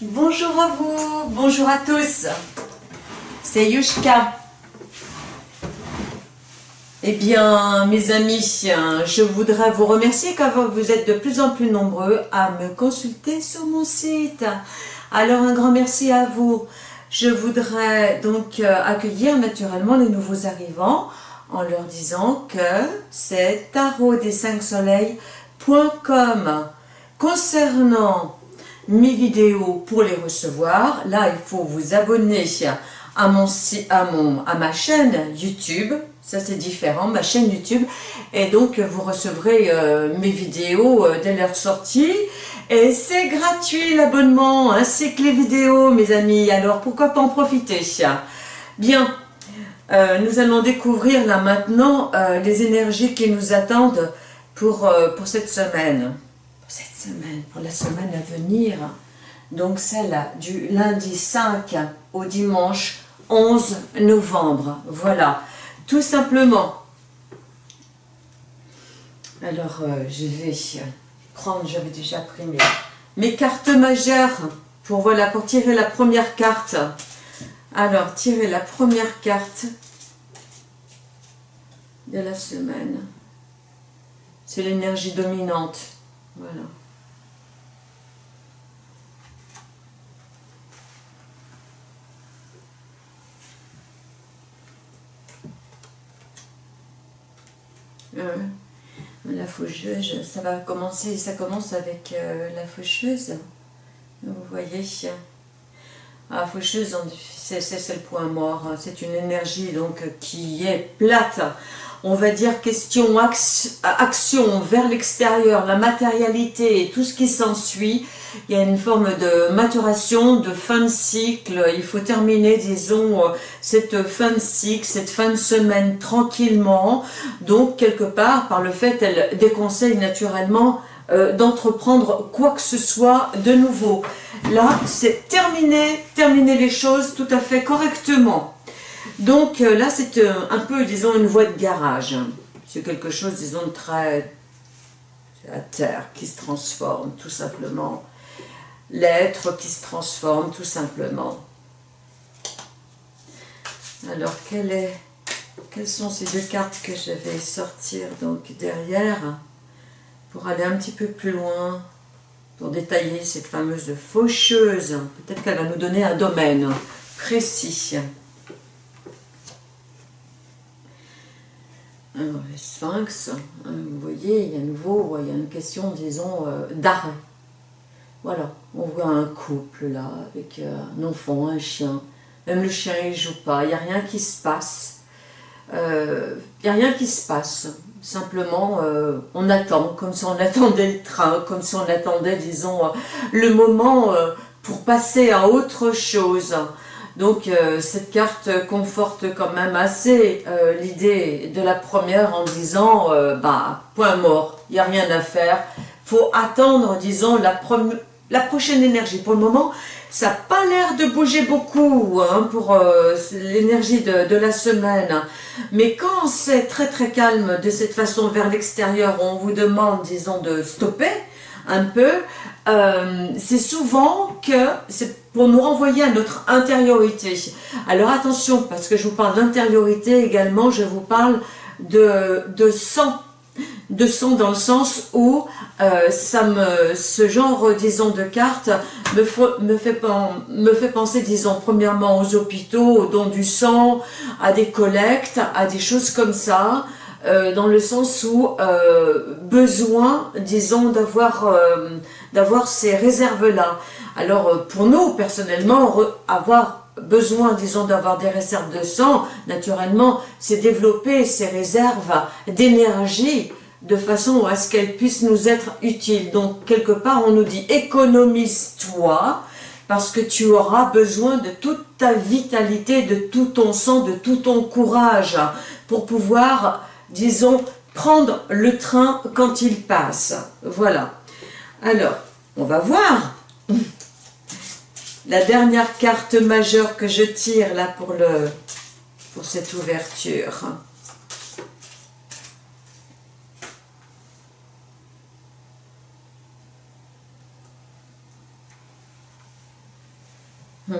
Bonjour à vous, bonjour à tous. C'est Yushka. Eh bien, mes amis, je voudrais vous remercier car vous êtes de plus en plus nombreux à me consulter sur mon site. Alors, un grand merci à vous. Je voudrais donc euh, accueillir naturellement les nouveaux arrivants en leur disant que c'est tarot des 5 soleils.com. Concernant mes vidéos pour les recevoir, là il faut vous abonner à, mon, à, mon, à ma chaîne YouTube, ça c'est différent, ma chaîne YouTube, et donc vous recevrez euh, mes vidéos euh, dès leur sortie, et c'est gratuit l'abonnement, ainsi que les vidéos mes amis, alors pourquoi pas en profiter? Bien, euh, nous allons découvrir là maintenant les énergies qui nous attendent pour, pour cette semaine. Cette semaine, pour la semaine à venir. Donc celle du lundi 5 au dimanche 11 novembre. Voilà, tout simplement. Alors je vais prendre, j'avais déjà pris mes, mes cartes majeures pour, voilà, pour tirer la première carte. Alors, tirez la première carte de la semaine. C'est l'énergie dominante. Voilà. Euh, la faucheuse, ça va commencer, ça commence avec euh, la faucheuse. Vous voyez, la faucheuse, c'est le point mort. C'est une énergie donc qui est plate. On va dire question action vers l'extérieur, la matérialité et tout ce qui s'ensuit. Il y a une forme de maturation, de fin de cycle. Il faut terminer, disons, cette fin de cycle, cette fin de semaine tranquillement. Donc, quelque part, par le fait, elle déconseille naturellement euh, d'entreprendre quoi que ce soit de nouveau. Là, c'est terminer, terminer les choses tout à fait correctement. Donc euh, là, c'est euh, un peu, disons, une voie de garage. C'est quelque chose, disons, de très à terre qui se transforme, tout simplement. L'être qui se transforme, tout simplement. Alors, est, quelles sont ces deux cartes que je vais sortir donc derrière pour aller un petit peu plus loin, pour détailler cette fameuse faucheuse? Peut-être qu'elle va nous donner un domaine précis. Le sphinx, hein, vous voyez, il y a nouveau, il y a une question, disons, euh, d'arrêt. Voilà, on voit un couple là, avec euh, un enfant, un chien. Même le chien, il joue pas, il n'y a rien qui se passe. Euh, il n'y a rien qui se passe. Simplement, on attend, comme si on attendait le train, comme si on attendait, disons, le moment pour passer à autre chose. Donc, cette carte conforte quand même assez l'idée de la première en disant, bah, point mort, il n'y a rien à faire. faut attendre, disons, la, prochaine énergie. Pour le moment, ça n'a pas l'air de bouger beaucoup hein, pour euh, l'énergie de, la semaine. Mais quand c'est très très calme de cette façon vers l'extérieur, on vous demande, disons, de stopper un peu, euh, c'est souvent que c'est pour nous renvoyer à notre intériorité. Alors attention, parce que je vous parle d'intériorité également, je vous parle de, de sang de son dans le sens où euh, ça me, ce genre, disons, de cartes me, fait, me fait penser, disons, premièrement aux hôpitaux, aux dons du sang, à des collectes, à des choses comme ça, euh, dans le sens où besoin, disons, d'avoir d'avoir ces réserves-là. Alors, pour nous, personnellement, avoir besoin, disons, d'avoir des réserves de sang, naturellement, c'est développer ces réserves d'énergie de façon à ce qu'elles puissent nous être utiles. Donc, quelque part, on nous dit « économise-toi » parce que tu auras besoin de toute ta vitalité, de tout ton sang, de tout ton courage pour pouvoir, disons, prendre le train quand il passe. Voilà. Alors, on va voir la dernière carte majeure que je tire là pour, cette ouverture.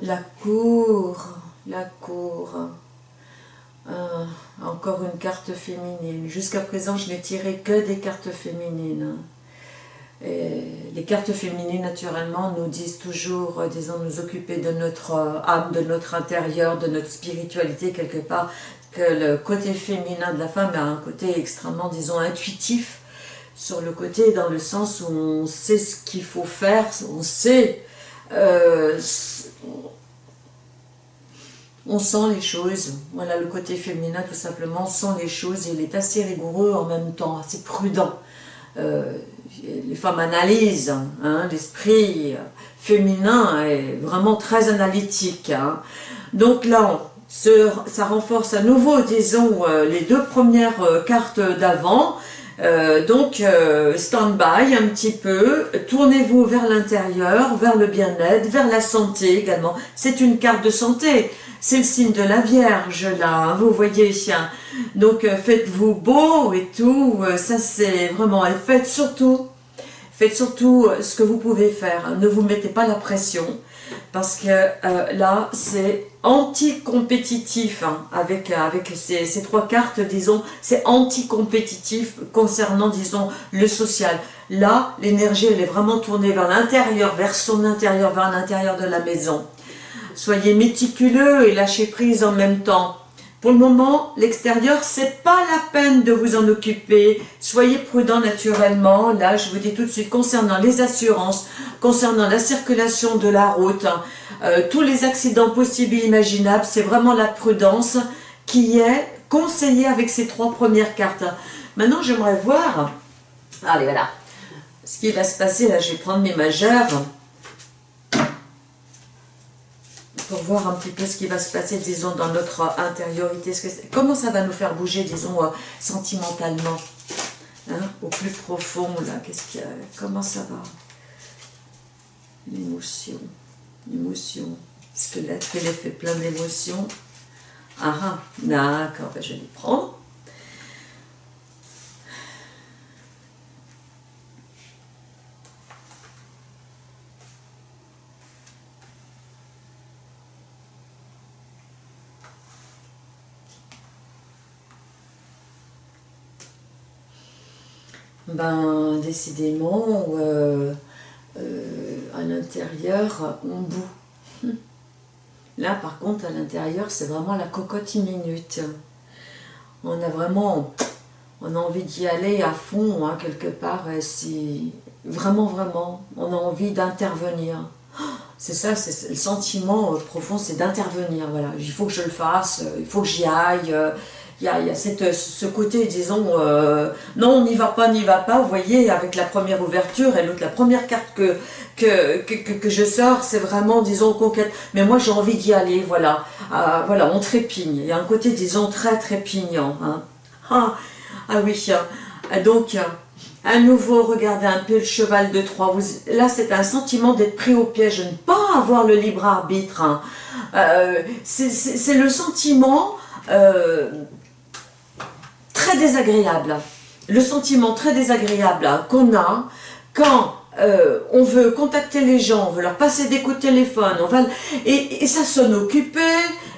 La cour, la cour. Euh, encore une carte féminine. Jusqu'à présent, je n'ai tiré que des cartes féminines. Les cartes féminines, naturellement, nous disent toujours, euh, disons, nous occuper de notre euh, âme, de notre intérieur, de notre spiritualité, quelque part, que le côté féminin de la femme a un côté extrêmement, disons, intuitif, sur le côté, dans le sens où on sait ce qu'il faut faire, on sait, on sent les choses. Voilà, le côté féminin, tout simplement, sent les choses. Il est assez rigoureux en même temps, assez prudent. Euh, les femmes analysent, hein, l'esprit féminin est vraiment très analytique. Hein. Donc là, ça renforce à nouveau, disons, euh, les deux premières euh, cartes d'avant. donc, stand-by un petit peu, tournez-vous vers l'intérieur, vers le bien-être, vers la santé également. C'est une carte de santé c'est le signe de la Vierge là, hein, vous voyez. Donc euh, faites-vous beau et tout, euh, ça c'est vraiment, et faites surtout, faites surtout euh, ce que vous pouvez faire. Ne vous mettez pas la pression, parce que là c'est anti-compétitif hein, avec, ces, ces, trois cartes, disons, c'est anti-compétitif concernant, disons, le social. Là, l'énergie, elle est vraiment tournée vers l'intérieur, vers son intérieur, vers l'intérieur de la maison. Soyez méticuleux et lâchez prise en même temps. Pour le moment, l'extérieur, c'est pas la peine de vous en occuper. Soyez prudent naturellement. Là, je vous dis tout de suite, concernant les assurances, concernant la circulation de la route, euh, tous les accidents possibles et imaginables, c'est vraiment la prudence qui est conseillée avec ces trois premières cartes. Maintenant, j'aimerais voir, allez voilà, ce qui va se passer, là, je vais prendre mes majeurs, pour voir un petit peu ce qui va se passer, disons, dans notre intériorité. comment ça va nous faire bouger, disons, euh, sentimentalement hein, Au plus profond, là, qu'est-ce qu'il y a? Comment ça va? L'émotion, l'émotion. Squelette, qu'elle fait plein d'émotions. Ah ah, d'accord, ben, je les prendre. Ben décidément, euh, euh, à l'intérieur, on bout. Là, par contre, à l'intérieur, c'est vraiment la cocotte minute. On a vraiment, on a envie d'y aller à fond, hein, quelque part, si, vraiment, vraiment, on a envie d'intervenir. C'est ça, c'est le sentiment profond, c'est d'intervenir, voilà. Il faut que je le fasse, il faut que j'y aille, il y a, cette, ce côté, disons, euh, non, on n'y va pas, n'y va pas, vous voyez, avec la première ouverture et la première carte que, que, que, que je sors, c'est vraiment, disons, conquête. Mais moi, j'ai envie d'y aller, voilà. Ah, voilà, on trépigne. Il y a un côté, disons, très trépignant. Hein. Ah, ah oui, ah, donc, à nouveau, regardez un peu le cheval de Troie. là, c'est un sentiment d'être pris au piège, de ne pas avoir le libre arbitre. Hein. Euh, c'est le sentiment... Euh, désagréable, le sentiment très désagréable qu'on a quand euh, on veut contacter les gens, on veut leur passer des coups de téléphone, on va, et, ça sonne occupé,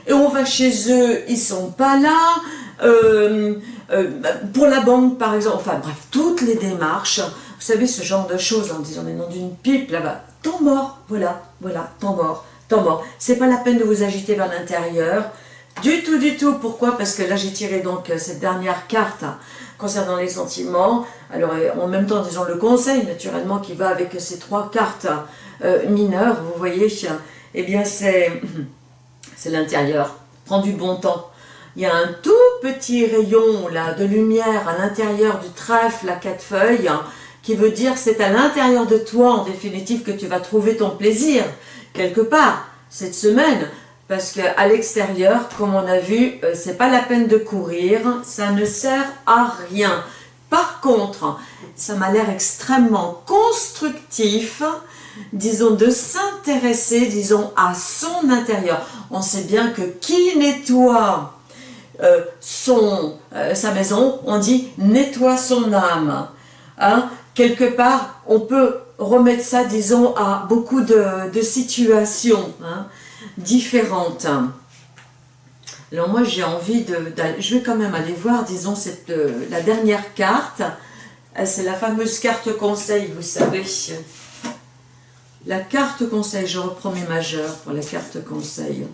et on va chez eux, ils sont pas là, euh, euh, pour la banque par exemple, enfin bref, toutes les démarches, vous savez ce genre de choses en disant les noms d'une pipe là-bas, temps mort, voilà, voilà, temps mort, temps mort, c'est pas la peine de vous agiter vers l'intérieur, du tout, du tout. Pourquoi? Parce que là, j'ai tiré donc euh, cette dernière carte concernant les sentiments. Alors, en même temps, disons le conseil, naturellement, qui va avec ces trois cartes euh, mineures, vous voyez, eh bien, c'est l'intérieur. Prends du bon temps. Il y a un tout petit rayon là de lumière à l'intérieur du trèfle à quatre feuilles, qui veut dire c'est à l'intérieur de toi, en définitive, que tu vas trouver ton plaisir, quelque part, cette semaine. Parce qu'à l'extérieur, comme on a vu, euh, c'est pas la peine de courir, ça ne sert à rien. Par contre, ça m'a l'air extrêmement constructif, disons, de s'intéresser, disons, à son intérieur. On sait bien que qui nettoie euh, son, euh, sa maison, on dit nettoie son âme. Hein? Quelque part, on peut remettre ça, disons, à beaucoup de, situations hein, différentes. Alors moi, j'ai envie de, Je vais quand même aller voir, disons, cette, euh, la dernière carte. Euh, c'est la fameuse carte conseil, vous savez. La carte conseil, je reprends mes majeurs pour la carte conseil.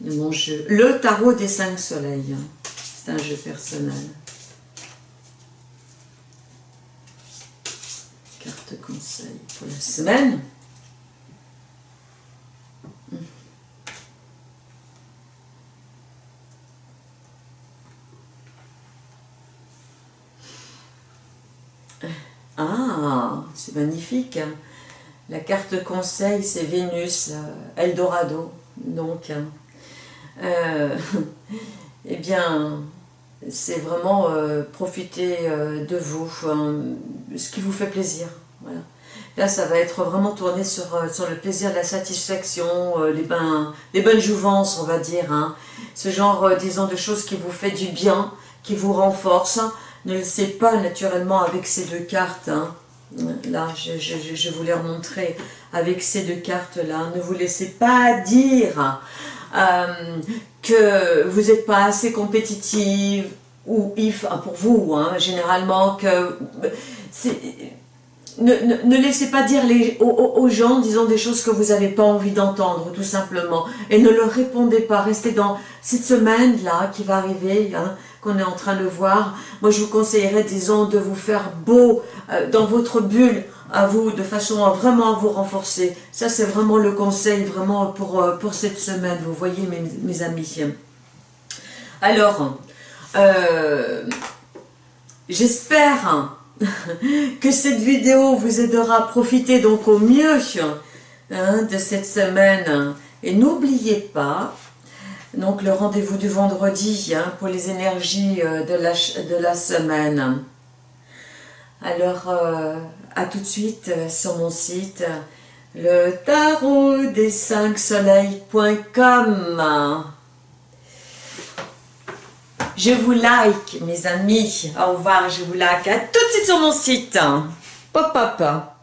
Mon jeu. Le tarot des cinq soleils. C'est un jeu personnel. Carte conseil pour la semaine. Ah, c'est magnifique. Hein. La carte conseil, c'est Vénus, euh, Eldorado. Donc, hein. euh, eh bien, c'est vraiment euh, profiter de vous, hein, ce qui vous fait plaisir. Là, ça va être vraiment tourné sur, le plaisir, la satisfaction, les, les bonnes jouvences, on va dire. Ce genre, disons, de choses qui vous fait du bien, qui vous renforce, ne le pas naturellement avec ces deux cartes. Hein. Là, je, vous les remontrer avec ces deux cartes-là. Ne vous laissez pas dire euh, que vous n'êtes pas assez compétitive ou if, ah, pour vous, hein, généralement, que ne, ne, laissez pas dire les, aux, gens, disons, des choses que vous n'avez pas envie d'entendre, tout simplement. Et ne leur répondez pas. Restez dans cette semaine-là qui va arriver, hein, qu'on est en train de voir. Moi, je vous conseillerais, disons, de vous faire beau euh, dans votre bulle à vous, de façon à vraiment vous renforcer. Ça, c'est vraiment le conseil, vraiment, pour, euh, pour cette semaine, vous voyez, mes, mes amis. Alors, euh, j'espère que cette vidéo vous aidera à profiter donc au mieux hein, de cette semaine. Et n'oubliez pas, donc le rendez-vous du vendredi hein, pour les énergies euh, de la, semaine. Alors, euh, à tout de suite euh, sur mon site, le tarot des 5 soleils.com. Je vous like, mes amis. Au revoir, je vous like. À tout de suite sur mon site. Pop, pop.